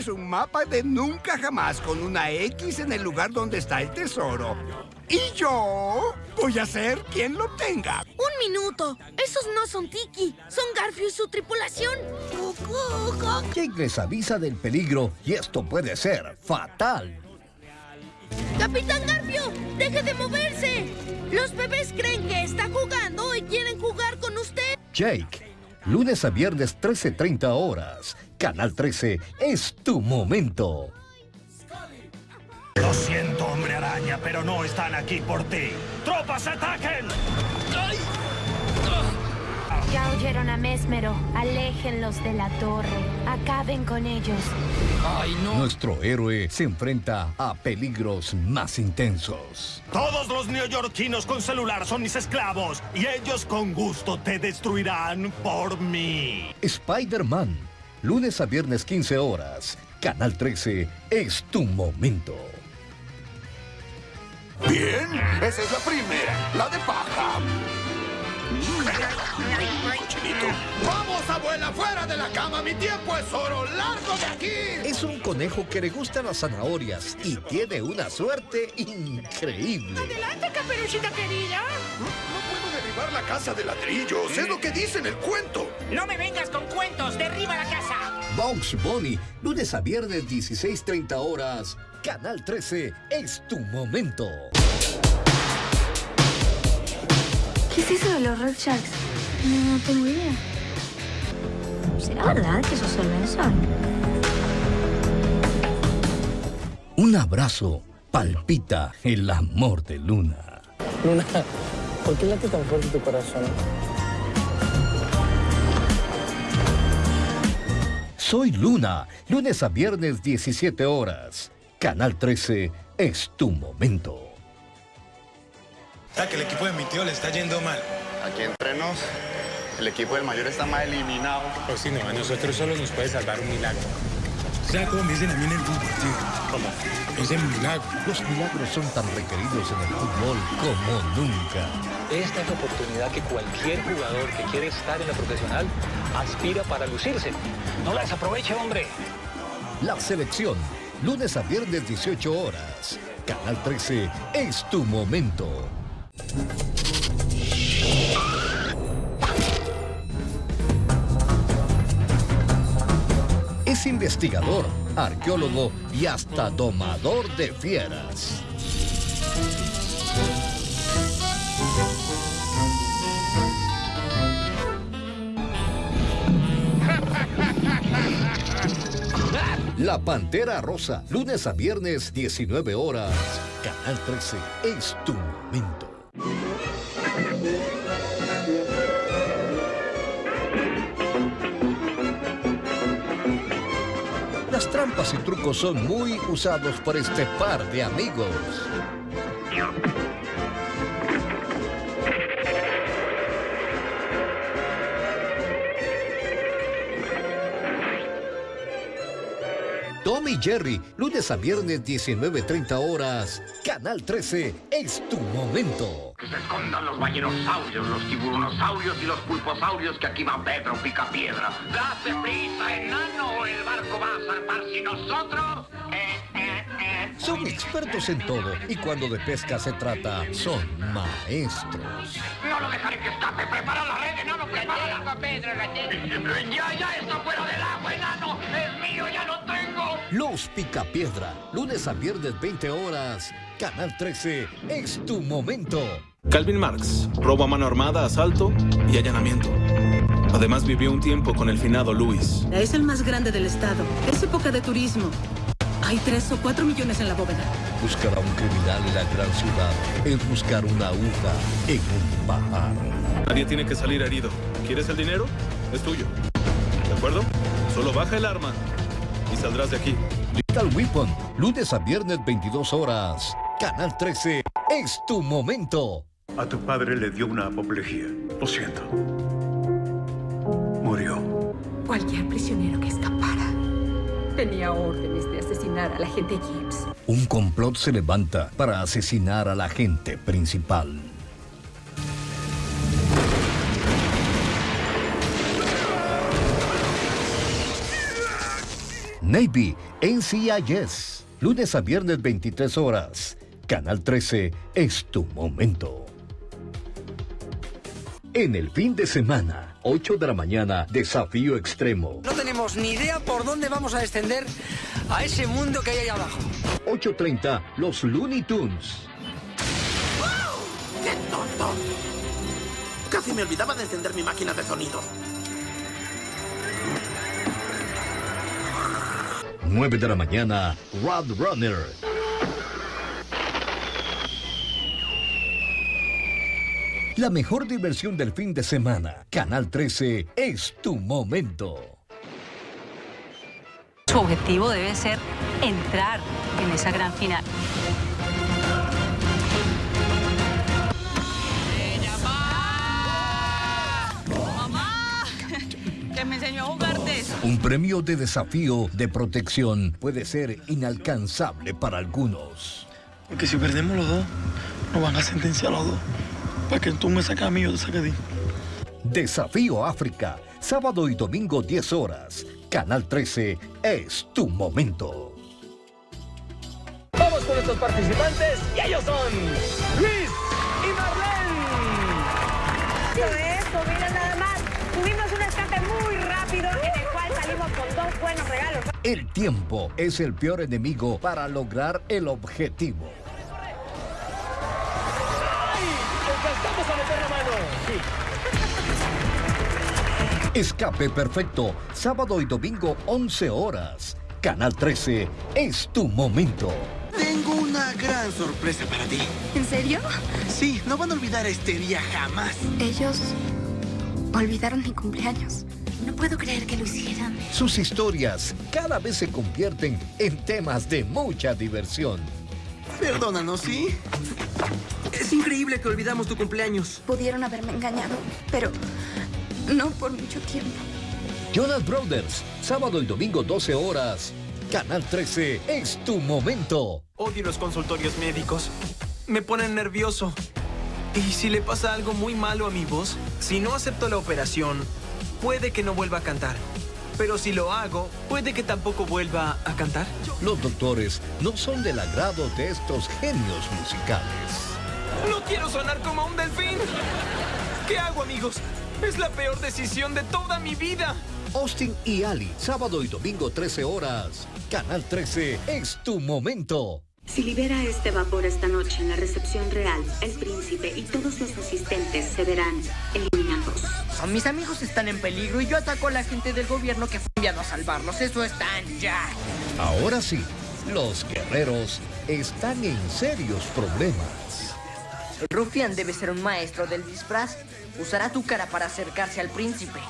Es un mapa de nunca jamás con una X en el lugar donde está el tesoro. Y yo voy a ser quien lo tenga. ¡Un minuto! Esos no son Tiki, son Garfio y su tripulación. Jake les avisa del peligro y esto puede ser fatal. ¡Capitán Garfio! ¡Deje de moverse! Los bebés creen que está jugando y quieren jugar con usted. Jake, lunes a viernes 13.30 horas. Canal 13 es tu momento. Lo siento, hombre araña, pero no están aquí por ti. ¡Tropas, ataquen! Ya oyeron a Mesmero. Aléjenlos de la torre. Acaben con ellos. ¡Ay, no! Nuestro héroe se enfrenta a peligros más intensos. Todos los neoyorquinos con celular son mis esclavos y ellos con gusto te destruirán por mí. Spider-Man, lunes a viernes 15 horas. Canal 13 es tu momento. Bien, esa es la primera, la de paja. Cochinito. ¡Vamos, abuela, fuera de la cama! ¡Mi tiempo es oro! ¡Largo de aquí! Es un conejo que le gustan las zanahorias y tiene una suerte increíble. ¡Adelante, caperucita querida! No puedo derribar la casa de ladrillos. Es lo que dice en el cuento. No me vengas con cuentos. ¡Derriba la casa! Box Bunny, lunes a viernes 16.30 horas. Canal 13 es tu momento. ¿Qué es eso de los Red Sharks? No tengo idea. ¿Será verdad que esos son Un abrazo palpita el amor de Luna. Luna, ¿por qué late tan fuerte tu corazón? Soy Luna, lunes a viernes 17 horas. Canal 13 es tu momento. Está que el equipo de mi tío le está yendo mal. Aquí entre nos, el equipo del mayor está más eliminado. Pues sí, no, a nosotros solo nos puede salvar un milagro. ¿Sabes cómo me dicen a mí en el fútbol, tío? ¿Cómo? Me dicen milagro. Los milagros son tan requeridos en el fútbol como nunca. Esta es la oportunidad que cualquier jugador que quiere estar en la profesional aspira para lucirse. No la desaproveche, hombre. La selección, lunes a viernes 18 horas. Canal 13 es tu momento. Es investigador, arqueólogo y hasta domador de fieras. La Pantera Rosa, lunes a viernes, 19 horas. Canal 13 es tu momento. Trampas y trucos son muy usados por este par de amigos. Tom y Jerry, lunes a viernes 19.30 horas. Canal 13 es tu momento. Que se escondan los ballerosaurios, los tiburonosaurios y los pulposaurios que aquí va Pedro Picapiedra. ¡Date prisa, enano! o El barco va a zarpar si nosotros... Eh, eh, eh. Son expertos en todo y cuando de pesca se trata, son maestros. No lo dejaré que escape. ¡Prepara la red, enano! ¡Prepara! Pedro, la ¡Ya, ya está fuera del agua, enano! ¡Es mío, ya lo tengo! Los Picapiedra, lunes a viernes 20 horas. Canal 13 es tu momento. Calvin Marx, robo a mano armada, asalto y allanamiento. Además vivió un tiempo con el finado Luis. Es el más grande del estado. Es época de turismo. Hay tres o cuatro millones en la bóveda. Buscar a un criminal en la gran ciudad es buscar una aguja en un pajar. Nadie tiene que salir herido. ¿Quieres el dinero? Es tuyo. ¿De acuerdo? Solo baja el arma y saldrás de aquí. Little Weapon, lunes a viernes 22 horas. Canal 13 es tu momento. A tu padre le dio una apoplejía. Lo siento. Murió. Cualquier prisionero que escapara tenía órdenes de asesinar al agente Gibbs. Un complot se levanta para asesinar al agente principal. Navy NCIS. Lunes a viernes 23 horas. Canal 13 es tu momento. En el fin de semana, 8 de la mañana, desafío extremo. No tenemos ni idea por dónde vamos a descender a ese mundo que hay ahí abajo. 8.30, los Looney Tunes. ¡Qué tonto! Casi me olvidaba de encender mi máquina de sonido. 9 de la mañana, Rod Runner. La mejor diversión del fin de semana. Canal 13 es tu momento. Su objetivo debe ser entrar en esa gran final. ¡Mamá! Que me enseñó a jugar de eso. Un premio de desafío de protección puede ser inalcanzable para algunos. Porque si perdemos los dos, nos van a sentenciar los dos. Para que tú me saques a mí, yo te saque a ti. Desafío África, sábado y domingo 10 horas. Canal 13 es tu momento. Vamos con nuestros participantes y ellos son Luis y Marlene. Eso es, mira nada más. Tuvimos un escape muy rápido en el cual salimos con dos buenos regalos. El tiempo es el peor enemigo para lograr el objetivo. ¡Alcanzamos a meter la mano! Escape perfecto, sábado y domingo 11 horas. Canal 13 es tu momento. Tengo una gran sorpresa para ti. ¿En serio? Sí, no van a olvidar este día jamás. Ellos olvidaron mi cumpleaños. No puedo creer que lo hicieran. Sus historias cada vez se convierten en temas de mucha diversión. Perdónanos, ¿sí? Es increíble que olvidamos tu cumpleaños. Pudieron haberme engañado, pero no por mucho tiempo. Jonas Brothers, sábado y domingo 12 horas. Canal 13 es tu momento. Odio los consultorios médicos. Me ponen nervioso. ¿Y si le pasa algo muy malo a mi voz? Si no acepto la operación, puede que no vuelva a cantar. Pero si lo hago, puede que tampoco vuelva a cantar. Los doctores no son del agrado de estos genios musicales. ¡No quiero sonar como un delfín! ¿Qué hago, amigos? Es la peor decisión de toda mi vida. Austin y Ali, sábado y domingo 13 horas. Canal 13 es tu momento. Si libera este vapor esta noche en la recepción real, el príncipe y todos los asistentes se verán eliminados. Mis amigos están en peligro y yo ataco a la gente del gobierno que fue enviado a salvarlos. Eso están ya. Ahora sí, los guerreros están en serios problemas. El rufián debe ser un maestro del disfraz. Usará tu cara para acercarse al príncipe.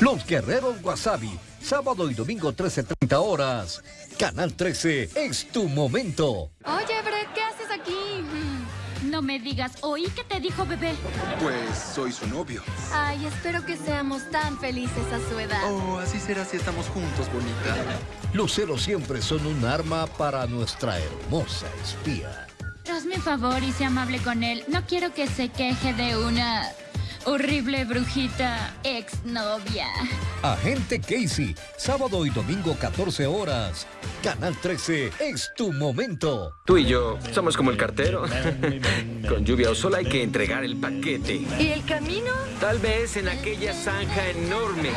Los guerreros Wasabi, sábado y domingo 13.30 horas. Canal 13 es tu momento. Oye, Brett, ¿qué haces aquí? No me digas, ¿oí qué te dijo bebé? Pues soy su novio. Ay, espero que seamos tan felices a su edad. Oh, así será si estamos juntos, bonita. Los celos siempre son un arma para nuestra hermosa espía. Hazme un favor y sea amable con él. No quiero que se queje de una horrible brujita exnovia. Agente Casey, sábado y domingo 14 horas. Canal 13 es tu momento. Tú y yo somos como el cartero. Con lluvia o sol hay que entregar el paquete. ¿Y el camino? Tal vez en aquella zanja enorme.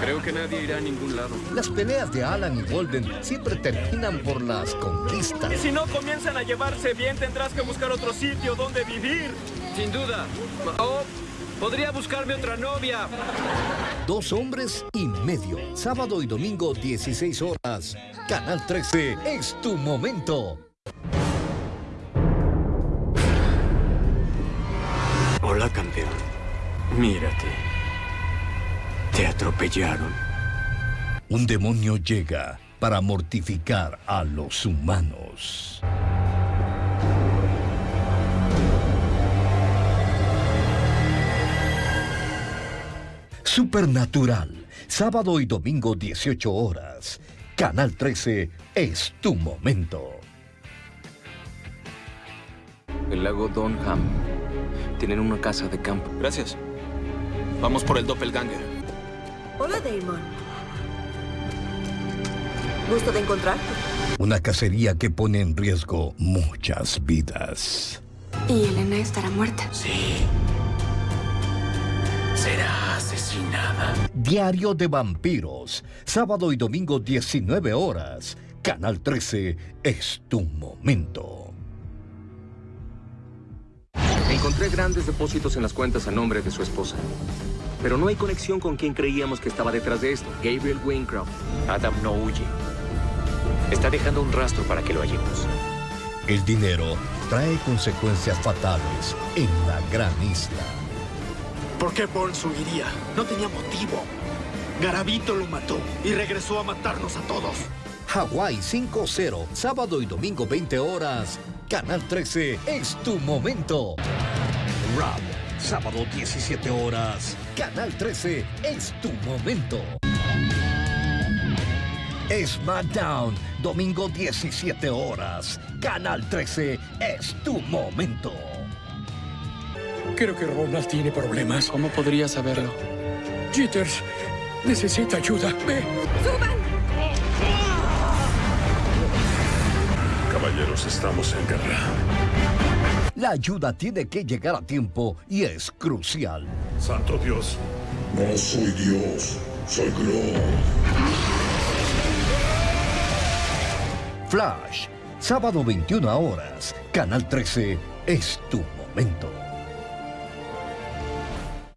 Creo que nadie irá a ningún lado. Las peleas de Alan y Golden siempre terminan por las conquistas. Y si no comienzan a llevarse bien, tendrás que buscar otro sitio donde vivir. Sin duda. Oh, podría buscarme otra novia. Dos hombres y medio. Sábado y domingo 16 horas. Canal 13 es tu momento. Hola, campeón. Mírate. Te atropellaron. Un demonio llega para mortificar a los humanos. Supernatural, sábado y domingo 18 horas. Canal 13 es tu momento. El lago Donham. Tienen una casa de campo. Gracias. Vamos por el doppelganger. Hola, Damon. Gusto de encontrarte. Una cacería que pone en riesgo muchas vidas. ¿Y Elena estará muerta? Sí. Será asesinada. Diario de Vampiros. Sábado y domingo 19 horas. Canal 13 es tu momento. Encontré grandes depósitos en las cuentas a nombre de su esposa. Pero no hay conexión con quien creíamos que estaba detrás de esto. Gabriel Wincroft. Adam no huye. Está dejando un rastro para que lo hallemos. El dinero trae consecuencias fatales en la gran isla. ¿Por qué Burns huiría? No tenía motivo. Garavito lo mató y regresó a matarnos a todos. Hawái 5-0, sábado y domingo 20 horas. Canal 13 es tu momento. Rap, sábado 17 horas. Canal 13 es tu momento. SmackDown, domingo 17 horas. Canal 13 es tu momento. Creo que Ronald tiene problemas. ¿Cómo podría saberlo? Jitters necesita ayuda. Ve. ¡Suban! Caballeros, estamos en guerra. La ayuda tiene que llegar a tiempo y es crucial. Santo Dios. No soy Dios, soy Grodd. Flash, sábado 21 horas. Canal 13 es tu momento.